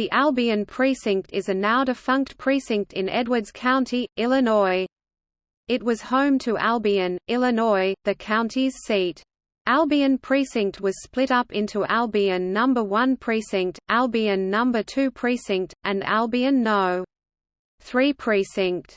The Albion Precinct is a now-defunct precinct in Edwards County, Illinois. It was home to Albion, Illinois, the county's seat. Albion Precinct was split up into Albion No. 1 Precinct, Albion No. 2 Precinct, and Albion No. 3 Precinct.